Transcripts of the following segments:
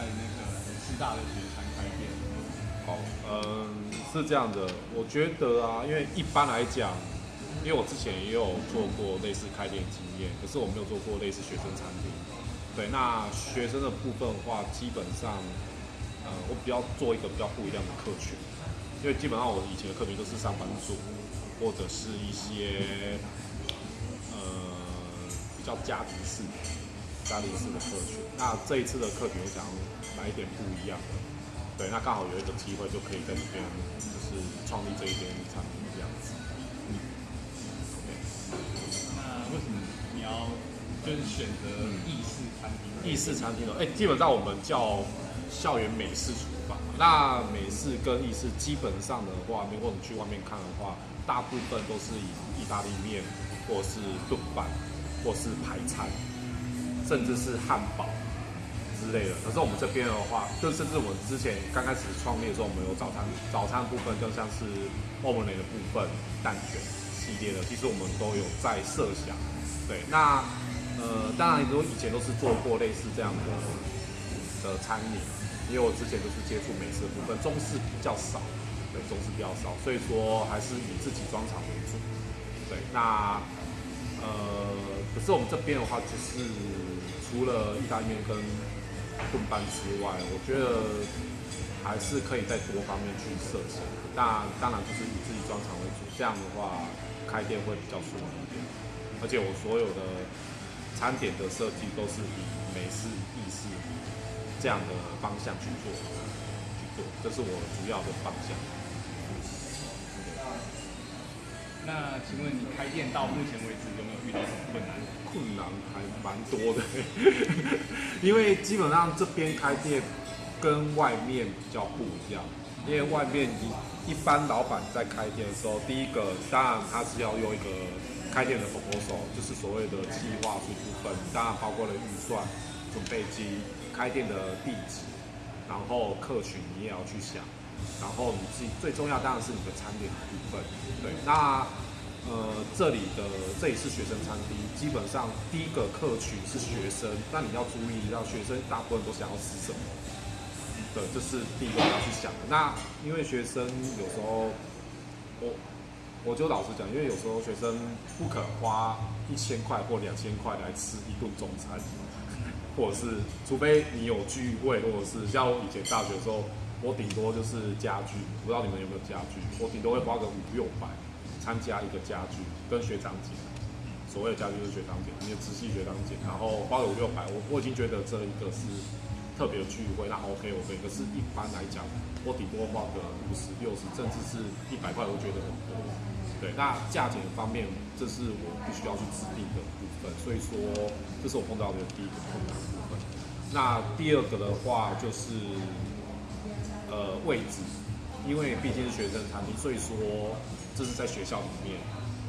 在那个师大的学餐开店？好，嗯，是这样的，我觉得啊，因为一般来讲，因为我之前也有做过类似开店经验，可是我没有做过类似学生餐厅。对，那学生的部分的话，基本上，呃，我比较做一个比较不一样的客群，因为基本上我以前的客群都是上班族，或者是一些呃比较家庭式、家庭式的客群。那这一次的客群，我想来一点不一样的。对，那刚好有一个机会，就可以在这边就是创立这一间餐厅这样子。嗯，OK。那为什么你要就是选择意式餐厅？意式餐厅的，哎，基本上我们叫校园美式厨房。那美式跟意式基本上的话，如果你去外面看的话，大部分都是以意大利面，或是炖饭，或是排餐，甚至是汉堡之类的。可是我们这边的话，就甚至我们之前刚开始创业的时候，我们有早餐，早餐部分就像是欧姆雷的部分、蛋卷系列的，其实我们都有在设想。对，那。呃，当然，如果以前都是做过类似这样的的餐饮，因为我之前都是接触美食的部分，中式比较少，对，中式比较少，所以说还是以自己装厂为主。对，那呃，可是我们这边的话，就是除了意大利面跟炖饭之外，我觉得还是可以在多方面去设想。那当然就是以自己装厂为主，这样的话开店会比较顺利一点，而且我所有的。餐点的设计都是以美式、意式这样的方向去做，去做，这是我主要的方向。那请问你开店到目前为止有没有遇到什么困难？困难还蛮多的，因为基本上这边开店跟外面比较不一样，因为外面一一般老板在开店的时候，第一个当然他是要用一个。开店的 proposal 就是所谓的计划书部分，当然包括了预算、准备金、开店的地址，然后客群你也要去想，然后你自己最重要当然是你的餐点的部分。对，那呃这里的这里是学生餐厅，基本上第一个客群是学生，那你要注意，让学生大部分都想要吃什么？对，这是第一个要去想的。那因为学生有时候我。我就老实讲，因为有时候学生不肯花一千块或两千块来吃一顿中餐，或者是除非你有聚会，或者是像我以前大学的时候，我顶多就是家具，不知道你们有没有家具，我顶多会花个五六百参加一个家具跟学长姐，所谓的家具就是学长姐，你的直系学长姐，然后花了五六百，我我已经觉得这一个是特别的聚会，那 OK 我可以，可是一般来讲，我顶多花个五十、六十，甚至是一百块，我觉得很多。对，那价钱方面，这是我必须要去制定的部分，所以说这是我碰到的第一个困难部分。那第二个的话就是，呃，位置，因为毕竟是学生餐厅，所以说这是在学校里面，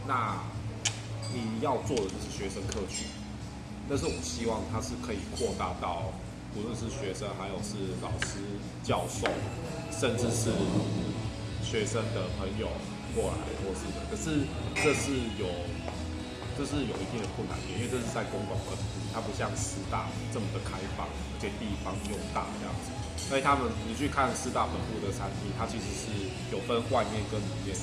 那你要做的就是学生客群，但是我希望它是可以扩大到，无论是学生，还有是老师、教授，甚至是学生的朋友。过来或是的，可是这是有，这是有一定的困难点，因为这是在公馆本部，它不像师大这么的开放，而且地方又大这样子。所以他们，你去看四大本部的餐厅，它其实是有分外面跟里面的。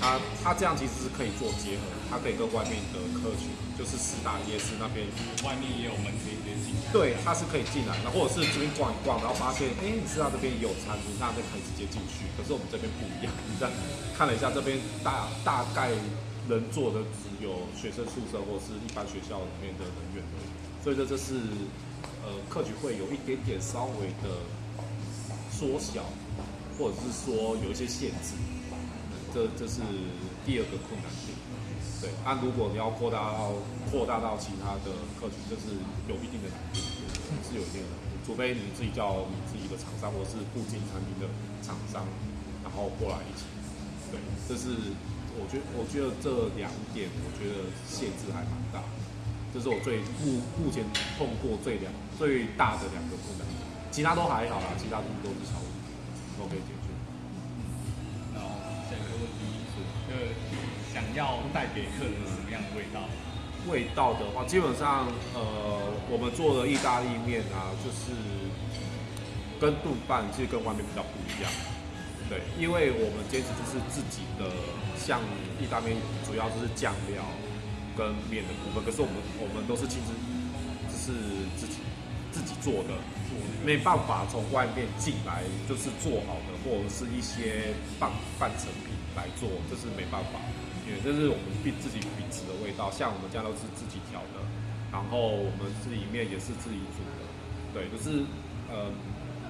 它它这样其实是可以做结合，它可以跟外面的客群，就是四大夜市那边，外面也有门可以进。对，它是可以进来，那或者是这边逛一逛，然后发现，哎，师大这边也有餐厅，那就可以直接进去。可是我们这边不一样，你在看了一下这边大大概能做的只有学生宿舍或是一般学校里面的人员而已，所以说这是呃客群会有一点点稍微的缩小，或者是说有一些限制。这这是第二个困难点，对。那如果你要扩大到扩大到其他的客群，这是有一定的难度，是有一定的难度。除非你自己叫你自己的厂商，或是附近产品的厂商，然后过来一起。对，这是我觉得我觉得这两点，我觉得限制还蛮大。这是我最目目前碰过最两最大的两个困难，其他都还好啦，其他都都是小问题，都可以解决。然后下一个问题是，呃想要带给客人什么样的味道？味道的话，基本上，呃，我们做的意大利面啊，就是跟炖饭其实跟外面比较不一样。对，因为我们坚持就是自己的，像意大利面主要就是酱料跟面的部分，可是我们我们都是亲自就是自己自己做的，没办法从外面进来就是做好的或者是一些半半成品来做，这是没办法，因为这是我们自己秉持的味道。像我们家都是自己调的，然后我们自己面也是自己煮的，对，就是呃，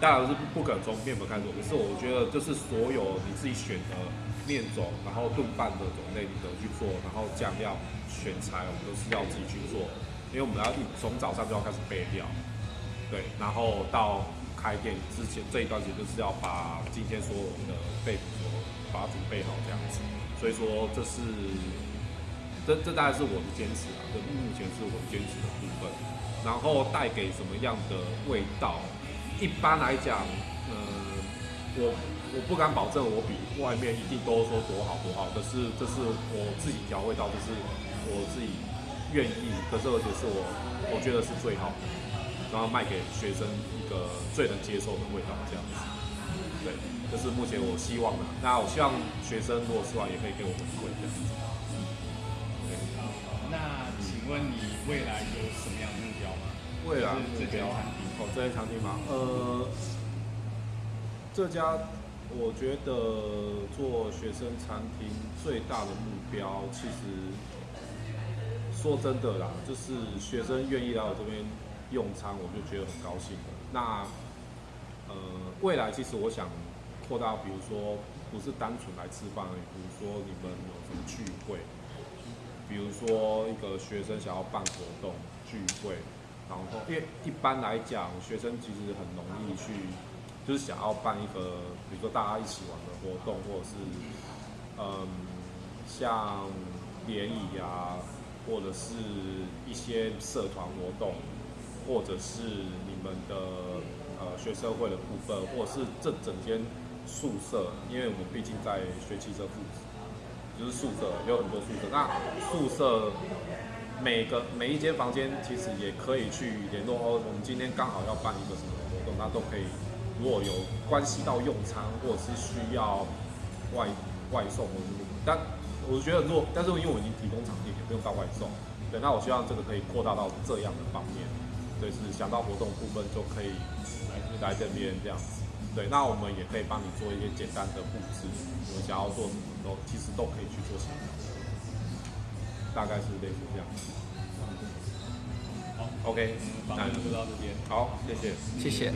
当然是不可从面粉开始做，可是我觉得就是所有你自己选的面种，然后炖饭的种类你都去做，然后酱料选材我们都是要自己去做，因为我们要一从早上就要开始备料，对，然后到开店之前这一段时间就是要把今天所有的备所把它准备好这样子，所以说这是这这大概是我的坚持啊，这目前是我坚持的部分，然后带给什么样的味道？一般来讲，呃，我我不敢保证我比外面一定都说多好多好，可是这是我自己调味道，这是我自己愿意，可是而且是我我觉得是最好的，然后卖给学生一个最能接受的味道这样子。对，这是目前我希望的。那我希望学生如果吃完也可以给我回馈这样子。对，那请问你未来有什么样的未来就是这间餐厅哦，这间餐厅吗？呃，这家我觉得做学生餐厅最大的目标，其实说真的啦，就是学生愿意来我这边用餐，我就觉得很高兴的。那呃，未来其实我想扩大，比如说不是单纯来吃饭而已，比如说你们有什么聚会，比如说一个学生想要办活动聚会，然后因为一般来讲，学生其实很容易去，就是想要办一个，比如说大家一起玩的活动，或者是嗯，像联谊啊，或者是一些社团活动，或者是你们的呃学生会的部分，或者是这整间宿舍，因为我们毕竟在学汽车附就是宿舍有很多宿舍，那宿舍每个每一间房间其实也可以去联络哦，我们今天刚好要办一个什么活动，那都可以。如果有关系到用餐，或者是需要外外送或者是，但我觉得如果，但是因为我已经提供场地，也不用到外送，对，那我希望这个可以扩大到这样的方面，对，是想到活动部分就可以来来这边这样子，对，那我们也可以帮你做一些简单的布置，你们想要做什么都其实都可以去做。想象，大概是类似这样。好 OK，我们访问就到这边。好，谢谢，谢谢